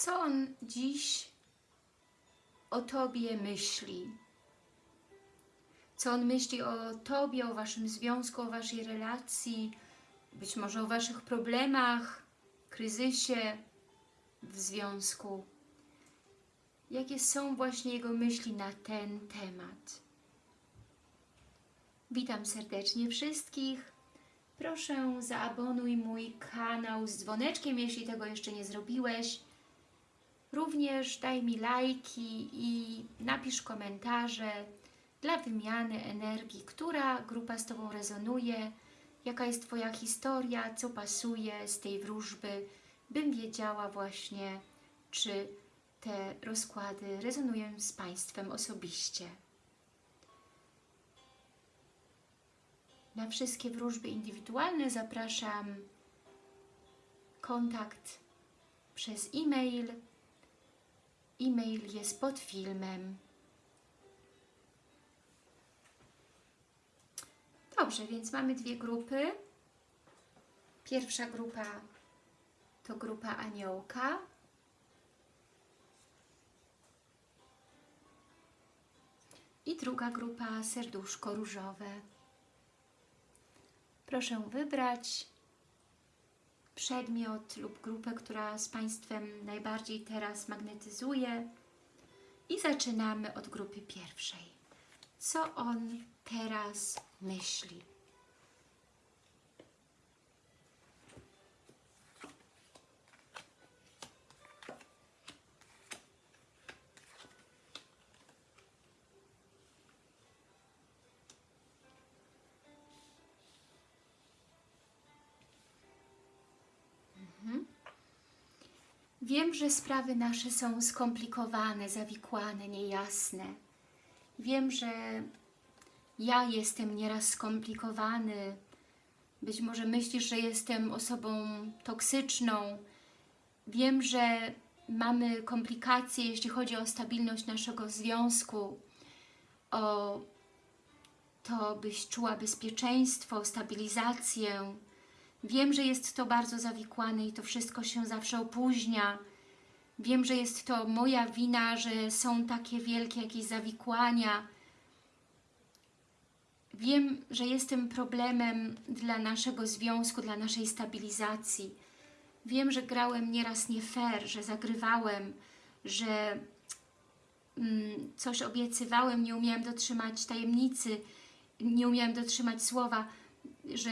co on dziś o Tobie myśli. Co on myśli o Tobie, o Waszym związku, o Waszej relacji, być może o Waszych problemach, kryzysie w związku. Jakie są właśnie jego myśli na ten temat. Witam serdecznie wszystkich. Proszę zaabonuj mój kanał z dzwoneczkiem, jeśli tego jeszcze nie zrobiłeś. Również daj mi lajki i napisz komentarze dla wymiany energii, która grupa z Tobą rezonuje, jaka jest Twoja historia, co pasuje z tej wróżby, bym wiedziała właśnie, czy te rozkłady rezonują z Państwem osobiście. Na wszystkie wróżby indywidualne zapraszam kontakt przez e-mail. E-mail jest pod filmem. Dobrze, więc mamy dwie grupy. Pierwsza grupa to grupa aniołka. I druga grupa serduszko różowe. Proszę wybrać przedmiot lub grupę, która z Państwem najbardziej teraz magnetyzuje. I zaczynamy od grupy pierwszej. Co on teraz myśli? Wiem, że sprawy nasze są skomplikowane, zawikłane, niejasne. Wiem, że ja jestem nieraz skomplikowany. Być może myślisz, że jestem osobą toksyczną. Wiem, że mamy komplikacje, jeśli chodzi o stabilność naszego związku, o to, byś czuła bezpieczeństwo, stabilizację, Wiem, że jest to bardzo zawikłane i to wszystko się zawsze opóźnia. Wiem, że jest to moja wina, że są takie wielkie jakieś zawikłania. Wiem, że jestem problemem dla naszego związku, dla naszej stabilizacji. Wiem, że grałem nieraz nie fair, że zagrywałem, że mm, coś obiecywałem, nie umiałem dotrzymać tajemnicy, nie umiałem dotrzymać słowa, że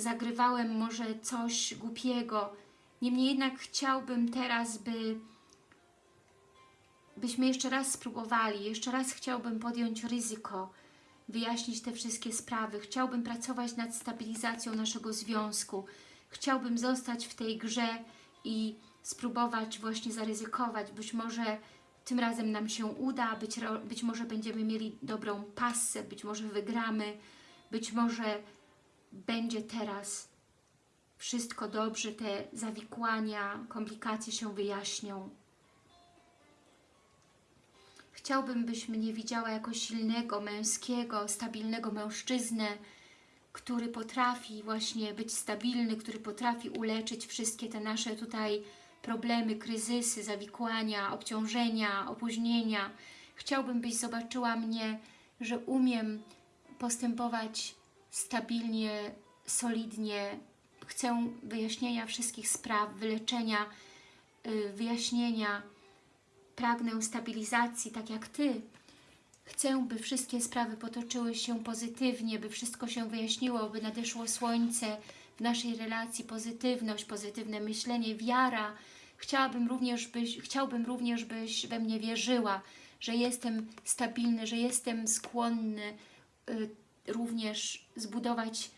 zagrywałem może coś głupiego. Niemniej jednak chciałbym teraz, by byśmy jeszcze raz spróbowali, jeszcze raz chciałbym podjąć ryzyko, wyjaśnić te wszystkie sprawy. Chciałbym pracować nad stabilizacją naszego związku. Chciałbym zostać w tej grze i spróbować właśnie zaryzykować. Być może tym razem nam się uda, być, być może będziemy mieli dobrą pasę, być może wygramy, być może będzie teraz wszystko dobrze, te zawikłania, komplikacje się wyjaśnią. Chciałbym, byś mnie widziała jako silnego, męskiego, stabilnego mężczyznę, który potrafi właśnie być stabilny, który potrafi uleczyć wszystkie te nasze tutaj problemy, kryzysy, zawikłania, obciążenia, opóźnienia. Chciałbym, byś zobaczyła mnie, że umiem postępować stabilnie, solidnie. Chcę wyjaśnienia wszystkich spraw, wyleczenia, y, wyjaśnienia. Pragnę stabilizacji, tak jak Ty. Chcę, by wszystkie sprawy potoczyły się pozytywnie, by wszystko się wyjaśniło, by nadeszło słońce w naszej relacji, pozytywność, pozytywne myślenie, wiara. Chciałabym również, byś, chciałbym również, byś we mnie wierzyła, że jestem stabilny, że jestem skłonny y, również zbudować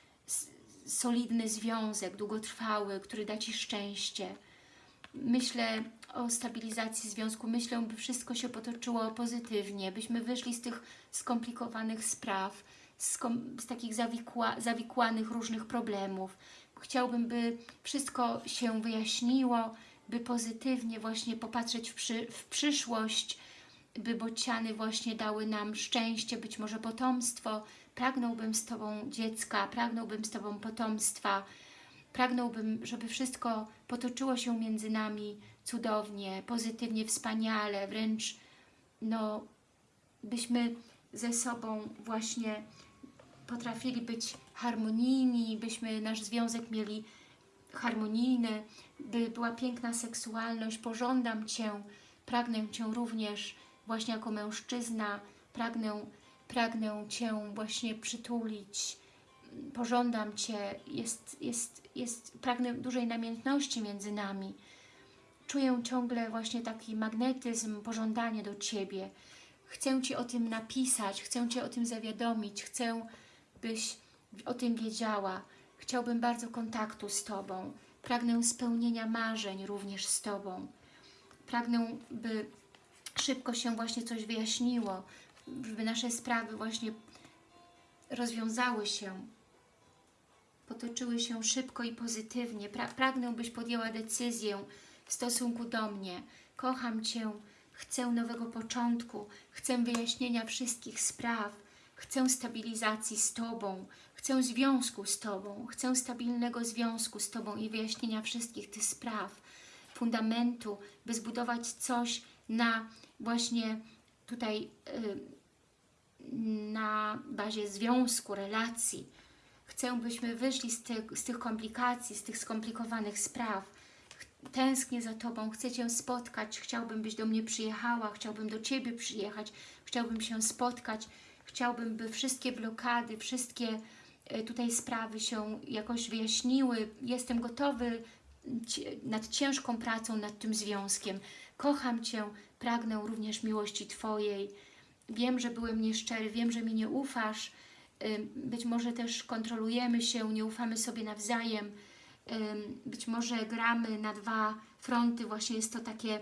solidny związek, długotrwały, który da Ci szczęście. Myślę o stabilizacji związku, myślę, by wszystko się potoczyło pozytywnie, byśmy wyszli z tych skomplikowanych spraw, z, z takich zawikła, zawikłanych różnych problemów. Chciałbym, by wszystko się wyjaśniło, by pozytywnie właśnie popatrzeć w, przy, w przyszłość, by bociany właśnie dały nam szczęście, być może potomstwo, pragnąłbym z Tobą dziecka, pragnąłbym z Tobą potomstwa, Pragnąłbym, żeby wszystko potoczyło się między nami cudownie, pozytywnie, wspaniale, wręcz no, byśmy ze sobą właśnie potrafili być harmonijni, byśmy nasz związek mieli harmonijny, by była piękna seksualność. Pożądam Cię, pragnę Cię również właśnie jako mężczyzna, pragnę, pragnę Cię właśnie przytulić, pożądam Cię, jest, jest, jest, pragnę dużej namiętności między nami. Czuję ciągle właśnie taki magnetyzm, pożądanie do Ciebie. Chcę Ci o tym napisać, chcę Cię o tym zawiadomić, chcę, byś o tym wiedziała. Chciałbym bardzo kontaktu z Tobą. Pragnę spełnienia marzeń również z Tobą. Pragnę, by szybko się właśnie coś wyjaśniło, żeby nasze sprawy właśnie rozwiązały się, potoczyły się szybko i pozytywnie. Pra pragnę, byś podjęła decyzję w stosunku do mnie. Kocham Cię, chcę nowego początku, chcę wyjaśnienia wszystkich spraw, chcę stabilizacji z Tobą, chcę związku z Tobą, chcę stabilnego związku z Tobą i wyjaśnienia wszystkich tych spraw, fundamentu, by zbudować coś na właśnie tutaj y, na bazie związku, relacji. Chcę, byśmy wyszli z tych, z tych komplikacji, z tych skomplikowanych spraw. Tęsknię za Tobą, chcę Cię spotkać, chciałbym, byś do mnie przyjechała, chciałbym do Ciebie przyjechać, chciałbym się spotkać, chciałbym, by wszystkie blokady, wszystkie e, tutaj sprawy się jakoś wyjaśniły. Jestem gotowy nad ciężką pracą, nad tym związkiem. Kocham Cię, pragnę również miłości Twojej. Wiem, że byłem nieszczery, wiem, że mi nie ufasz. Być może też kontrolujemy się, nie ufamy sobie nawzajem. Być może gramy na dwa fronty. Właśnie jest to takie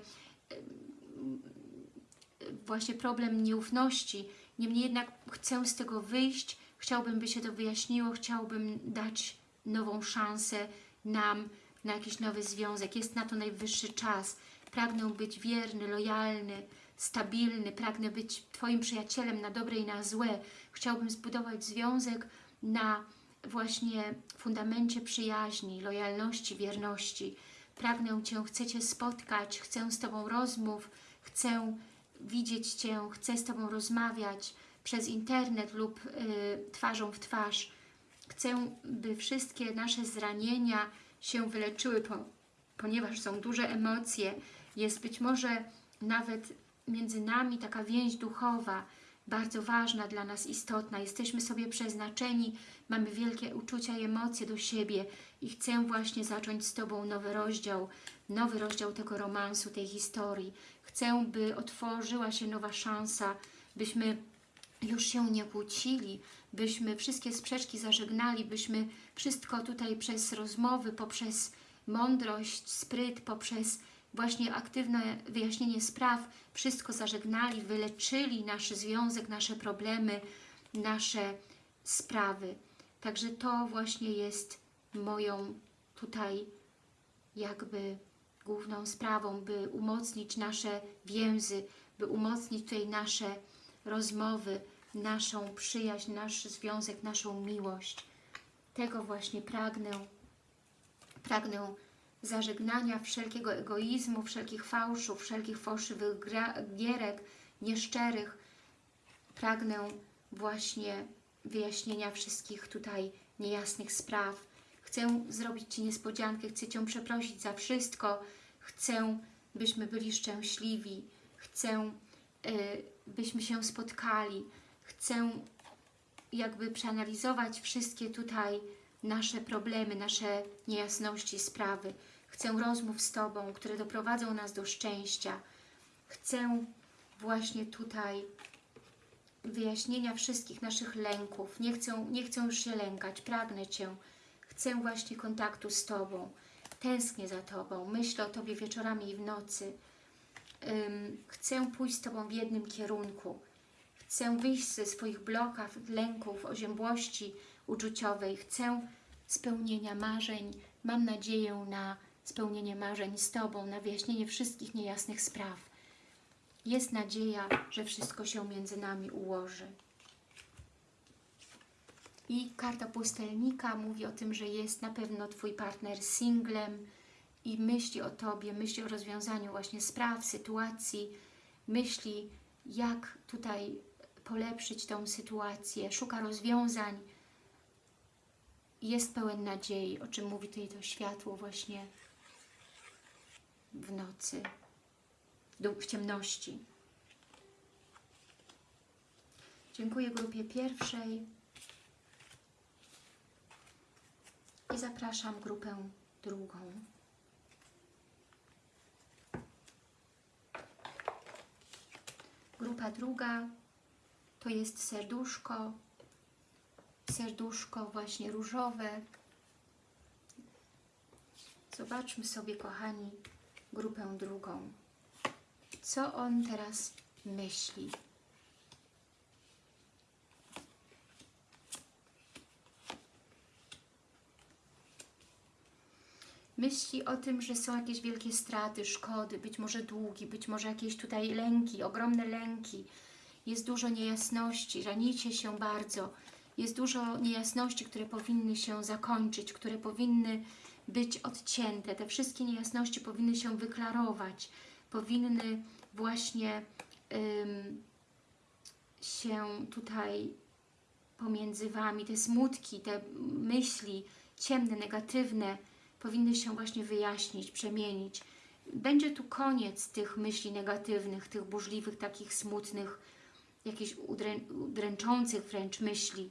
właśnie problem nieufności. Niemniej jednak chcę z tego wyjść. Chciałbym, by się to wyjaśniło. Chciałbym dać nową szansę nam na jakiś nowy związek. Jest na to najwyższy czas. Pragnę być wierny, lojalny, stabilny. Pragnę być Twoim przyjacielem na dobre i na złe. Chciałbym zbudować związek na właśnie fundamencie przyjaźni, lojalności, wierności. Pragnę Cię, chcę Cię spotkać, chcę z Tobą rozmów, chcę widzieć Cię, chcę z Tobą rozmawiać przez internet lub y, twarzą w twarz. Chcę, by wszystkie nasze zranienia się wyleczyły, po, ponieważ są duże emocje. Jest być może nawet między nami taka więź duchowa, bardzo ważna dla nas, istotna. Jesteśmy sobie przeznaczeni, mamy wielkie uczucia i emocje do siebie i chcę właśnie zacząć z Tobą nowy rozdział, nowy rozdział tego romansu, tej historii. Chcę, by otworzyła się nowa szansa, byśmy już się nie kłócili, byśmy wszystkie sprzeczki zażegnali, byśmy wszystko tutaj przez rozmowy, poprzez mądrość, spryt, poprzez właśnie aktywne wyjaśnienie spraw, wszystko zażegnali, wyleczyli nasz związek, nasze problemy, nasze sprawy. Także to właśnie jest moją tutaj jakby główną sprawą, by umocnić nasze więzy, by umocnić tutaj nasze rozmowy, naszą przyjaźń, nasz związek, naszą miłość. Tego właśnie pragnę. Pragnę zażegnania wszelkiego egoizmu, wszelkich fałszów, wszelkich fałszywych gierek, nieszczerych. Pragnę właśnie wyjaśnienia wszystkich tutaj niejasnych spraw. Chcę zrobić Ci niespodziankę, chcę Cię przeprosić za wszystko. Chcę, byśmy byli szczęśliwi. Chcę, y, byśmy się spotkali. Chcę jakby przeanalizować wszystkie tutaj nasze problemy, nasze niejasności, sprawy. Chcę rozmów z Tobą, które doprowadzą nas do szczęścia. Chcę właśnie tutaj wyjaśnienia wszystkich naszych lęków. Nie chcę, nie chcę już się lękać, pragnę Cię. Chcę właśnie kontaktu z Tobą. Tęsknię za Tobą, myślę o Tobie wieczorami i w nocy. Ym, chcę pójść z Tobą w jednym kierunku. Chcę wyjść ze swoich blokach, lęków, oziębłości uczuciowej. Chcę spełnienia marzeń. Mam nadzieję na spełnienie marzeń z Tobą, na wyjaśnienie wszystkich niejasnych spraw. Jest nadzieja, że wszystko się między nami ułoży. I karta pustelnika mówi o tym, że jest na pewno Twój partner singlem i myśli o Tobie, myśli o rozwiązaniu właśnie spraw, sytuacji, myśli jak tutaj polepszyć tą sytuację, szuka rozwiązań, jest pełen nadziei, o czym mówi tutaj to światło właśnie w nocy, w ciemności. Dziękuję grupie pierwszej i zapraszam grupę drugą. Grupa druga to jest serduszko, serduszko właśnie różowe. Zobaczmy sobie, kochani, grupę drugą. Co on teraz myśli? Myśli o tym, że są jakieś wielkie straty, szkody, być może długi, być może jakieś tutaj lęki, ogromne lęki. Jest dużo niejasności, ranicie się bardzo. Jest dużo niejasności, które powinny się zakończyć, które powinny być odcięte. Te wszystkie niejasności powinny się wyklarować, powinny właśnie ym, się tutaj pomiędzy Wami, te smutki, te myśli ciemne, negatywne, powinny się właśnie wyjaśnić, przemienić. Będzie tu koniec tych myśli negatywnych, tych burzliwych, takich smutnych, jakichś udrę, udręczących wręcz myśli.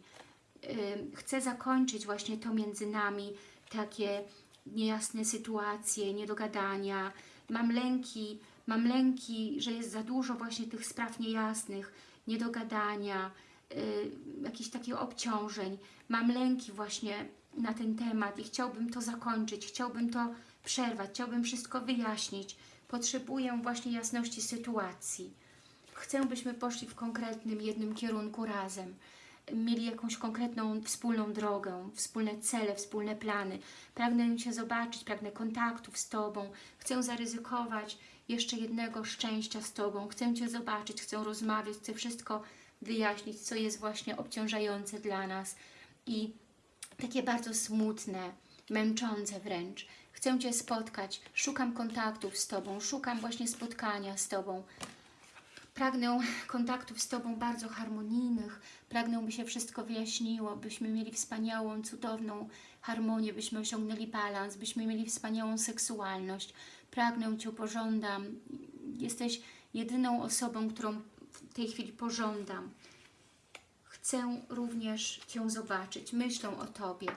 Chcę zakończyć właśnie to między nami, takie niejasne sytuacje, niedogadania. Mam lęki, mam lęki, że jest za dużo właśnie tych spraw niejasnych, niedogadania, y, jakichś takich obciążeń. Mam lęki właśnie na ten temat i chciałbym to zakończyć, chciałbym to przerwać, chciałbym wszystko wyjaśnić. Potrzebuję właśnie jasności sytuacji. Chcę, byśmy poszli w konkretnym jednym kierunku razem. Mieli jakąś konkretną, wspólną drogę, wspólne cele, wspólne plany. Pragnę Cię zobaczyć, pragnę kontaktów z Tobą. Chcę zaryzykować jeszcze jednego szczęścia z Tobą. Chcę Cię zobaczyć, chcę rozmawiać, chcę wszystko wyjaśnić, co jest właśnie obciążające dla nas. I takie bardzo smutne, męczące wręcz. Chcę Cię spotkać, szukam kontaktów z Tobą, szukam właśnie spotkania z Tobą. Pragnę kontaktów z Tobą bardzo harmonijnych, pragnę, by się wszystko wyjaśniło, byśmy mieli wspaniałą, cudowną harmonię, byśmy osiągnęli balans, byśmy mieli wspaniałą seksualność. Pragnę Cię, pożądam. Jesteś jedyną osobą, którą w tej chwili pożądam. Chcę również Cię zobaczyć, myślę o Tobie,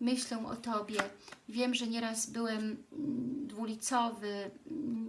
myślę o Tobie. Wiem, że nieraz byłem mm, dwulicowy,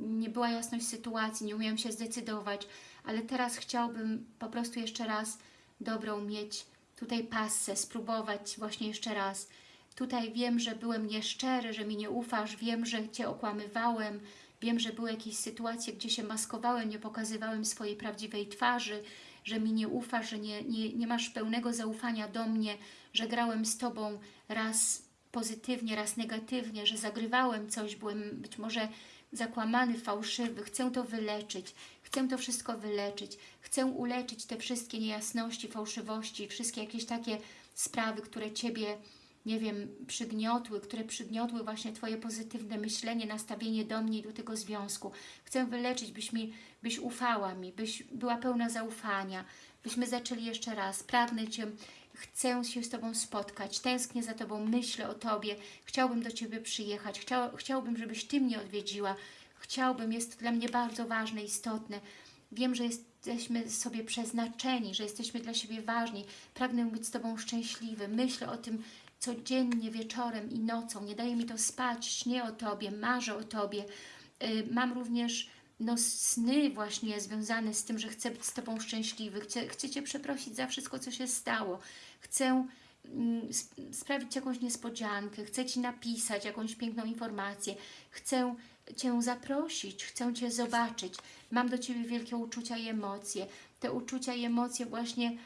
nie była jasność sytuacji, nie umiałam się zdecydować, ale teraz chciałbym po prostu jeszcze raz dobrą mieć tutaj passę, spróbować właśnie jeszcze raz. Tutaj wiem, że byłem nieszczery, że mi nie ufasz, wiem, że Cię okłamywałem, wiem, że były jakieś sytuacje, gdzie się maskowałem, nie pokazywałem swojej prawdziwej twarzy, że mi nie ufasz, że nie, nie, nie masz pełnego zaufania do mnie, że grałem z Tobą raz pozytywnie, raz negatywnie, że zagrywałem coś, byłem być może zakłamany, fałszywy. Chcę to wyleczyć, chcę to wszystko wyleczyć, chcę uleczyć te wszystkie niejasności, fałszywości, wszystkie jakieś takie sprawy, które Ciebie nie wiem, przygniotły, które przygniotły właśnie Twoje pozytywne myślenie, nastawienie do mnie i do tego związku. Chcę wyleczyć, byś, mi, byś ufała mi, byś była pełna zaufania, byśmy zaczęli jeszcze raz. Pragnę Cię, chcę się z Tobą spotkać, tęsknię za Tobą, myślę o Tobie, chciałbym do Ciebie przyjechać, Chciał, chciałbym, żebyś Ty mnie odwiedziła, chciałbym, jest to dla mnie bardzo ważne, istotne. Wiem, że jesteśmy sobie przeznaczeni, że jesteśmy dla siebie ważni. Pragnę być z Tobą szczęśliwy. Myślę o tym, codziennie wieczorem i nocą. Nie daje mi to spać, śnię o Tobie, marzę o Tobie. Y, mam również no, sny właśnie związane z tym, że chcę być z Tobą szczęśliwy. Chcę, chcę Cię przeprosić za wszystko, co się stało. Chcę mm, sprawić jakąś niespodziankę, chcę Ci napisać jakąś piękną informację, chcę Cię zaprosić, chcę Cię zobaczyć. Mam do Ciebie wielkie uczucia i emocje. Te uczucia i emocje właśnie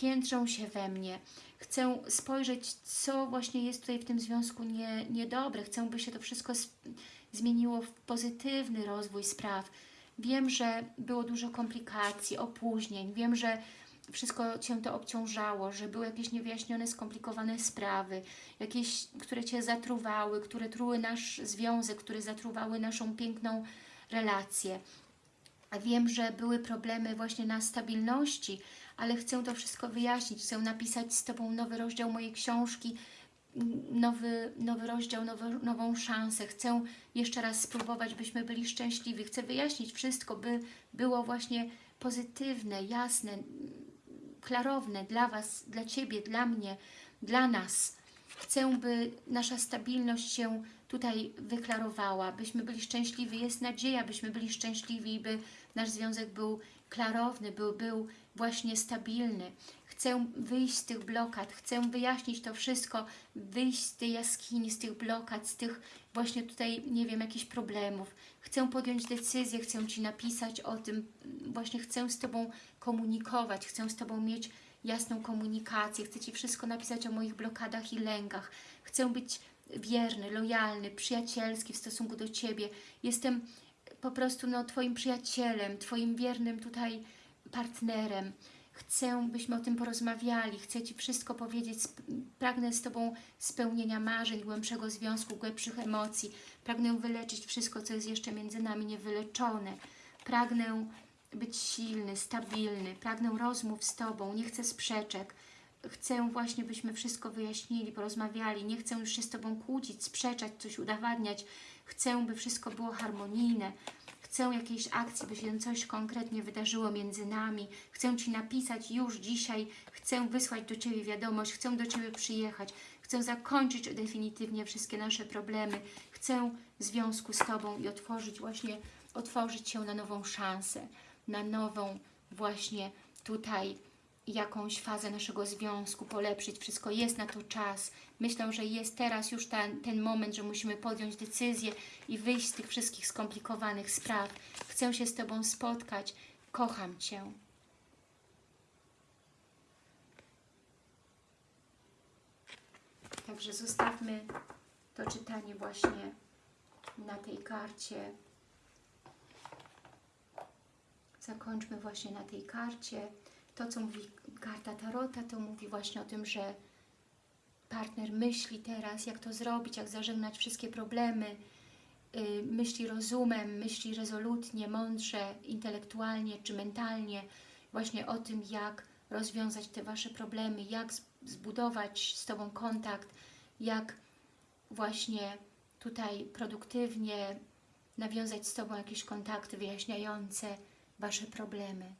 piętrzą się we mnie chcę spojrzeć, co właśnie jest tutaj w tym związku nie, niedobre. Chcę, by się to wszystko zmieniło w pozytywny rozwój spraw. Wiem, że było dużo komplikacji, opóźnień. Wiem, że wszystko Cię to obciążało, że były jakieś niewyjaśnione, skomplikowane sprawy, jakieś, które Cię zatruwały, które truły nasz związek, które zatruwały naszą piękną relację. Wiem, że były problemy właśnie na stabilności, ale chcę to wszystko wyjaśnić, chcę napisać z Tobą nowy rozdział mojej książki, nowy, nowy rozdział, nowy, nową szansę. Chcę jeszcze raz spróbować, byśmy byli szczęśliwi. Chcę wyjaśnić wszystko, by było właśnie pozytywne, jasne, klarowne dla Was, dla Ciebie, dla mnie, dla nas. Chcę, by nasza stabilność się tutaj wyklarowała, byśmy byli szczęśliwi. Jest nadzieja, byśmy byli szczęśliwi, by nasz związek był klarowny, był, był właśnie stabilny. Chcę wyjść z tych blokad, chcę wyjaśnić to wszystko, wyjść z tej jaskini, z tych blokad, z tych właśnie tutaj, nie wiem, jakichś problemów. Chcę podjąć decyzję, chcę Ci napisać o tym, właśnie chcę z Tobą komunikować, chcę z Tobą mieć jasną komunikację, chcę Ci wszystko napisać o moich blokadach i lękach. Chcę być wierny, lojalny, przyjacielski w stosunku do Ciebie. Jestem po prostu no, Twoim przyjacielem, Twoim wiernym tutaj partnerem. Chcę, byśmy o tym porozmawiali, chcę Ci wszystko powiedzieć, pragnę z Tobą spełnienia marzeń, głębszego związku, głębszych emocji. Pragnę wyleczyć wszystko, co jest jeszcze między nami niewyleczone. Pragnę być silny, stabilny, pragnę rozmów z Tobą, nie chcę sprzeczek. Chcę właśnie, byśmy wszystko wyjaśnili, porozmawiali. Nie chcę już się z Tobą kłócić, sprzeczać, coś udowadniać. Chcę, by wszystko było harmonijne. Chcę jakiejś akcji, by się coś konkretnie wydarzyło między nami. Chcę Ci napisać już dzisiaj. Chcę wysłać do Ciebie wiadomość. Chcę do Ciebie przyjechać. Chcę zakończyć definitywnie wszystkie nasze problemy. Chcę w związku z Tobą i otworzyć właśnie, otworzyć się na nową szansę, na nową właśnie tutaj jakąś fazę naszego związku, polepszyć. Wszystko jest na to czas. Myślę, że jest teraz już ten, ten moment, że musimy podjąć decyzję i wyjść z tych wszystkich skomplikowanych spraw. Chcę się z Tobą spotkać. Kocham Cię. Także zostawmy to czytanie właśnie na tej karcie. Zakończmy właśnie na tej karcie. To, co mówi karta Tarota, to mówi właśnie o tym, że partner myśli teraz, jak to zrobić, jak zażegnać wszystkie problemy, yy, myśli rozumem, myśli rezolutnie, mądrze, intelektualnie czy mentalnie, właśnie o tym, jak rozwiązać te Wasze problemy, jak zbudować z Tobą kontakt, jak właśnie tutaj produktywnie nawiązać z Tobą jakieś kontakty wyjaśniające Wasze problemy.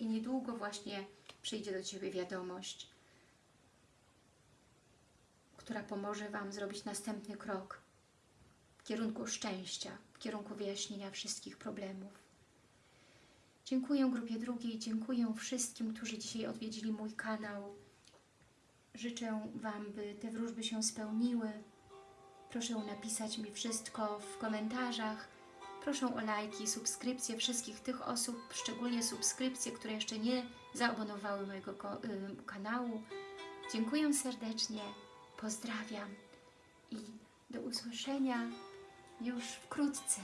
I niedługo właśnie przyjdzie do Ciebie wiadomość, która pomoże Wam zrobić następny krok w kierunku szczęścia, w kierunku wyjaśnienia wszystkich problemów. Dziękuję grupie drugiej, dziękuję wszystkim, którzy dzisiaj odwiedzili mój kanał. Życzę Wam, by te wróżby się spełniły. Proszę napisać mi wszystko w komentarzach. Proszę o lajki, subskrypcje wszystkich tych osób, szczególnie subskrypcje, które jeszcze nie zaabonowały mojego y, kanału. Dziękuję serdecznie, pozdrawiam i do usłyszenia już wkrótce.